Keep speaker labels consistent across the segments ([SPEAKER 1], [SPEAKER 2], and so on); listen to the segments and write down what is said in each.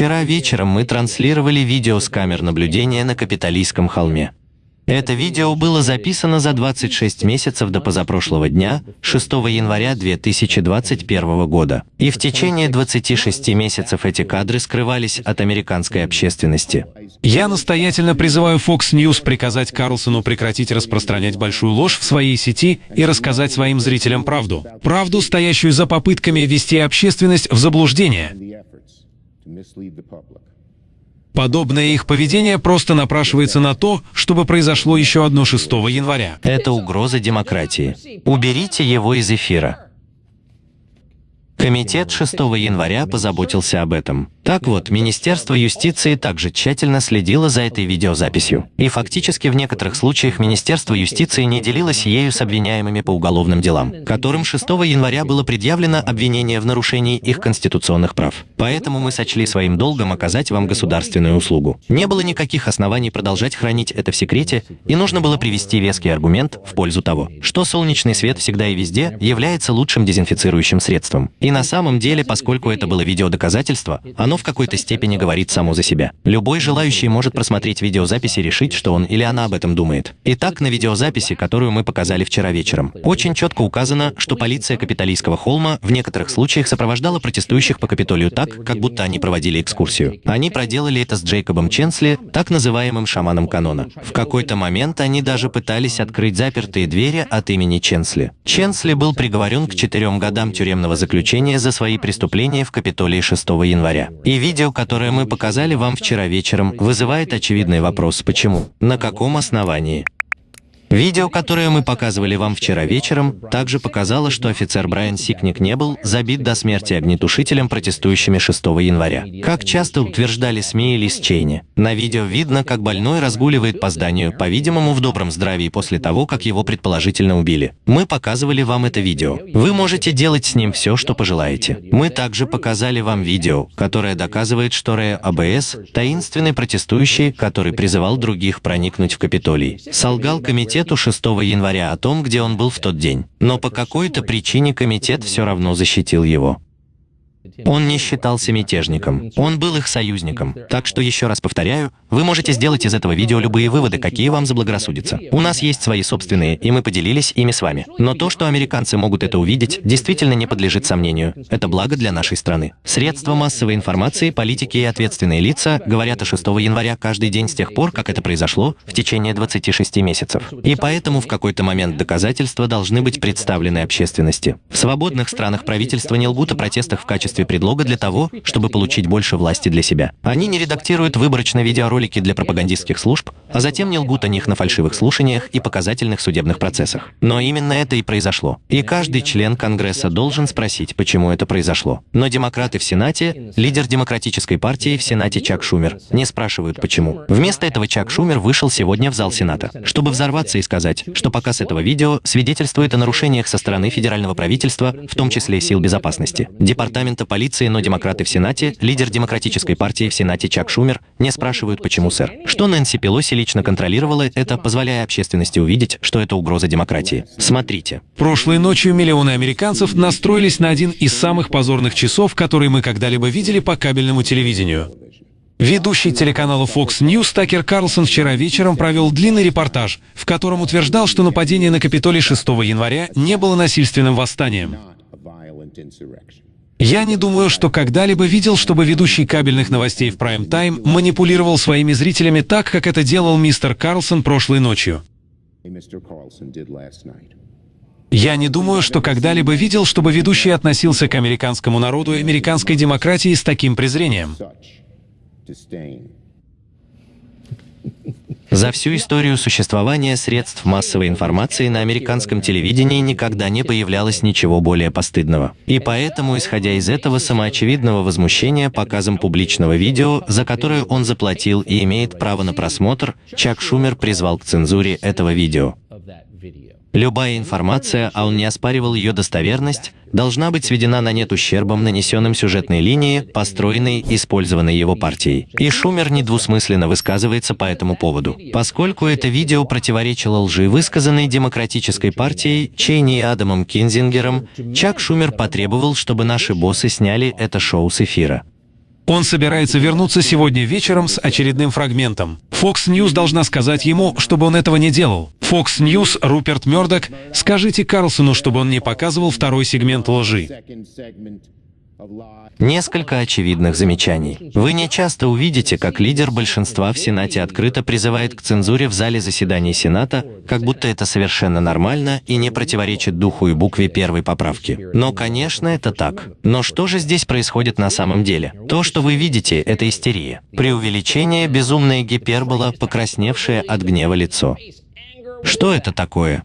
[SPEAKER 1] Вчера вечером мы транслировали видео с камер наблюдения на Капитолийском холме. Это видео было записано за 26 месяцев до позапрошлого дня, 6 января 2021 года. И в течение 26 месяцев эти кадры скрывались от американской общественности.
[SPEAKER 2] Я настоятельно призываю Fox News приказать Карлсону прекратить распространять большую ложь в своей сети и рассказать своим зрителям правду. Правду, стоящую за попытками ввести общественность в заблуждение. Подобное их поведение просто напрашивается на то, чтобы произошло еще одно 6 января.
[SPEAKER 1] Это угроза демократии. Уберите его из эфира. Комитет 6 января позаботился об этом. Так вот, Министерство юстиции также тщательно следило за этой видеозаписью. И фактически в некоторых случаях Министерство юстиции не делилось ею с обвиняемыми по уголовным делам, которым 6 января было предъявлено обвинение в нарушении их конституционных прав. Поэтому мы сочли своим долгом оказать вам государственную услугу. Не было никаких оснований продолжать хранить это в секрете, и нужно было привести веский аргумент в пользу того, что солнечный свет всегда и везде является лучшим дезинфицирующим средством. И на самом деле, поскольку это было видеодоказательство, оно в какой-то степени говорит само за себя. Любой желающий может просмотреть видеозапись и решить, что он или она об этом думает. Итак, на видеозаписи, которую мы показали вчера вечером, очень четко указано, что полиция Капитолийского холма в некоторых случаях сопровождала протестующих по Капитолию так, как будто они проводили экскурсию. Они проделали это с Джейкобом Ченсли, так называемым шаманом канона. В какой-то момент они даже пытались открыть запертые двери от имени Ченсли. Ченсли был приговорен к четырем годам тюремного заключения за свои преступления в Капитолии 6 января. И видео, которое мы показали вам вчера вечером, вызывает очевидный вопрос «почему?». На каком основании? Видео, которое мы показывали вам вчера вечером, также показало, что офицер Брайан Сикник не был забит до смерти огнетушителем, протестующими 6 января. Как часто утверждали СМИ и Лис Чейни. На видео видно, как больной разгуливает по зданию, по-видимому, в добром здравии после того, как его предположительно убили. Мы показывали вам это видео. Вы можете делать с ним все, что пожелаете. Мы также показали вам видео, которое доказывает, что Рэя АБС – таинственный протестующий, который призывал других проникнуть в Капитолий. Солгал комитет комитету 6 января о том, где он был в тот день. Но по какой-то причине комитет все равно защитил его. Он не считался мятежником, он был их союзником. Так что еще раз повторяю, вы можете сделать из этого видео любые выводы, какие вам заблагорассудятся. У нас есть свои собственные, и мы поделились ими с вами. Но то, что американцы могут это увидеть, действительно не подлежит сомнению. Это благо для нашей страны. Средства массовой информации, политики и ответственные лица говорят о 6 января каждый день с тех пор, как это произошло, в течение 26 месяцев. И поэтому в какой-то момент доказательства должны быть представлены общественности. В свободных странах правительства не лгут о протестах в качестве качестве предлога для того, чтобы получить больше власти для себя. Они не редактируют выборочно видеоролики для пропагандистских служб, а затем не лгут о них на фальшивых слушаниях и показательных судебных процессах. Но именно это и произошло. И каждый член Конгресса должен спросить, почему это произошло. Но демократы в Сенате, лидер демократической партии в Сенате Чак Шумер, не спрашивают, почему. Вместо этого Чак Шумер вышел сегодня в зал Сената, чтобы взорваться и сказать, что показ этого видео свидетельствует о нарушениях со стороны федерального правительства, в том числе сил безопасности, департамента полиции, но демократы в Сенате, лидер демократической партии в Сенате Чак Шумер, не спрашивают, почему, сэр. Что Нэнси Пелоси лично контролировала это, позволяя общественности увидеть, что это угроза демократии. Смотрите.
[SPEAKER 2] Прошлой ночью миллионы американцев настроились на один из самых позорных часов, которые мы когда-либо видели по кабельному телевидению. Ведущий телеканала Fox News Такер Карлсон вчера вечером провел длинный репортаж, в котором утверждал, что нападение на Капитолий 6 января не было насильственным восстанием. Я не думаю, что когда-либо видел, чтобы ведущий кабельных новостей в прайм-тайм манипулировал своими зрителями так, как это делал мистер Карлсон прошлой ночью. Я не думаю, что когда-либо видел, чтобы ведущий относился к американскому народу и американской демократии с таким презрением.
[SPEAKER 1] За всю историю существования средств массовой информации на американском телевидении никогда не появлялось ничего более постыдного. И поэтому, исходя из этого самоочевидного возмущения показом публичного видео, за которое он заплатил и имеет право на просмотр, Чак Шумер призвал к цензуре этого видео. Любая информация, а он не оспаривал ее достоверность, должна быть сведена на нет ущербом, нанесенным сюжетной линии, построенной использованной его партией. И Шумер недвусмысленно высказывается по этому поводу. Поскольку это видео противоречило лжи, высказанной Демократической партией, Чейни и Адамом Кинзингером, Чак Шумер потребовал, чтобы наши боссы сняли это шоу с эфира.
[SPEAKER 2] Он собирается вернуться сегодня вечером с очередным фрагментом. Fox News должна сказать ему, чтобы он этого не делал. Fox News, Руперт Мёрдок, скажите Карлсону, чтобы он не показывал второй сегмент лжи.
[SPEAKER 1] Несколько очевидных замечаний. Вы не часто увидите, как лидер большинства в Сенате открыто призывает к цензуре в зале заседаний Сената, как будто это совершенно нормально и не противоречит духу и букве первой поправки. Но, конечно, это так. Но что же здесь происходит на самом деле? То, что вы видите, это истерия. Преувеличение, безумная гипербола, покрасневшее от гнева лицо. Что это такое?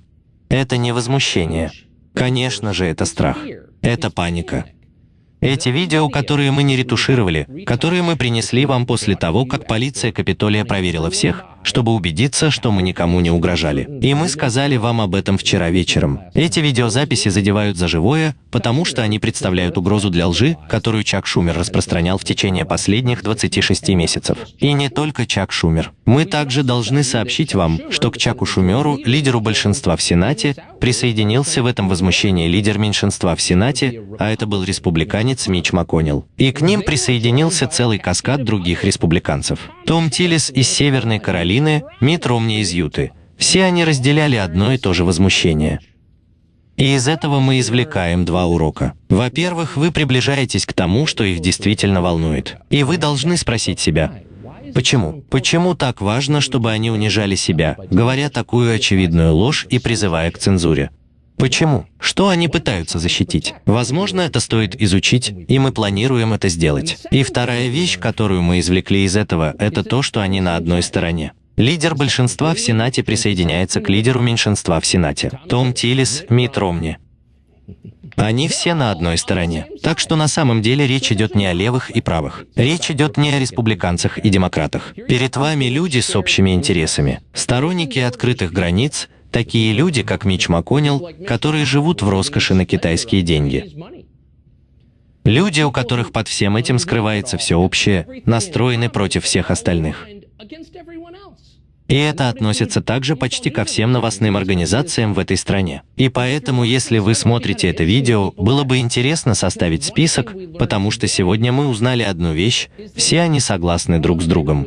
[SPEAKER 1] Это не возмущение. Конечно же, это страх. Это паника. Эти видео, которые мы не ретушировали, которые мы принесли вам после того, как полиция Капитолия проверила всех, чтобы убедиться, что мы никому не угрожали. И мы сказали вам об этом вчера вечером. Эти видеозаписи задевают за живое, потому что они представляют угрозу для лжи, которую Чак Шумер распространял в течение последних 26 месяцев. И не только Чак Шумер. Мы также должны сообщить вам, что к Чаку Шумеру, лидеру большинства в Сенате, присоединился в этом возмущении лидер меньшинства в Сенате, а это был республиканец Мич МакКоннелл. И к ним присоединился целый каскад других республиканцев. Том Тиллис из Северной Каролины, Мит Ромни из Юты. Все они разделяли одно и то же возмущение. И из этого мы извлекаем два урока. Во-первых, вы приближаетесь к тому, что их действительно волнует. И вы должны спросить себя, Почему? Почему так важно, чтобы они унижали себя, говоря такую очевидную ложь и призывая к цензуре? Почему? Что они пытаются защитить? Возможно, это стоит изучить, и мы планируем это сделать. И вторая вещь, которую мы извлекли из этого, это то, что они на одной стороне. Лидер большинства в Сенате присоединяется к лидеру меньшинства в Сенате. Том Тиллис, Мит Ромни. Они все на одной стороне. Так что на самом деле речь идет не о левых и правых. Речь идет не о республиканцах и демократах. Перед вами люди с общими интересами. Сторонники открытых границ, такие люди, как Мич МакКоннелл, которые живут в роскоши на китайские деньги. Люди, у которых под всем этим скрывается все общее, настроены против всех остальных. И это относится также почти ко всем новостным организациям в этой стране. И поэтому, если вы смотрите это видео, было бы интересно составить список, потому что сегодня мы узнали одну вещь, все они согласны друг с другом.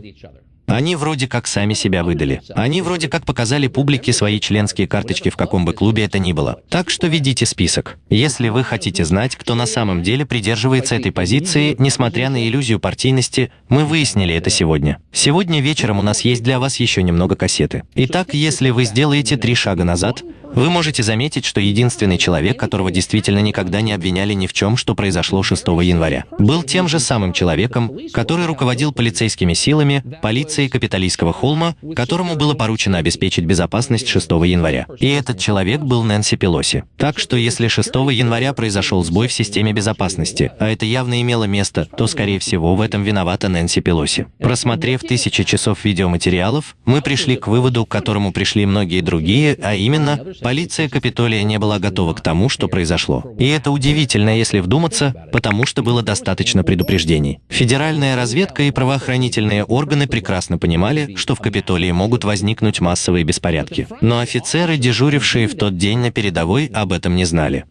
[SPEAKER 1] Они вроде как сами себя выдали. Они вроде как показали публике свои членские карточки в каком бы клубе это ни было. Так что ведите список. Если вы хотите знать, кто на самом деле придерживается этой позиции, несмотря на иллюзию партийности, мы выяснили это сегодня. Сегодня вечером у нас есть для вас еще немного кассеты. Итак, если вы сделаете три шага назад, вы можете заметить, что единственный человек, которого действительно никогда не обвиняли ни в чем, что произошло 6 января, был тем же самым человеком, который руководил полицейскими силами, полицией капиталистского холма, которому было поручено обеспечить безопасность 6 января. И этот человек был Нэнси Пелоси. Так что если 6 января произошел сбой в системе безопасности, а это явно имело место, то, скорее всего, в этом виновата Нэнси Пелоси. Просмотрев тысячи часов видеоматериалов, мы пришли к выводу, к которому пришли многие другие, а именно, Полиция Капитолия не была готова к тому, что произошло. И это удивительно, если вдуматься, потому что было достаточно предупреждений. Федеральная разведка и правоохранительные органы прекрасно понимали, что в Капитолии могут возникнуть массовые беспорядки. Но офицеры, дежурившие в тот день на передовой, об этом не знали.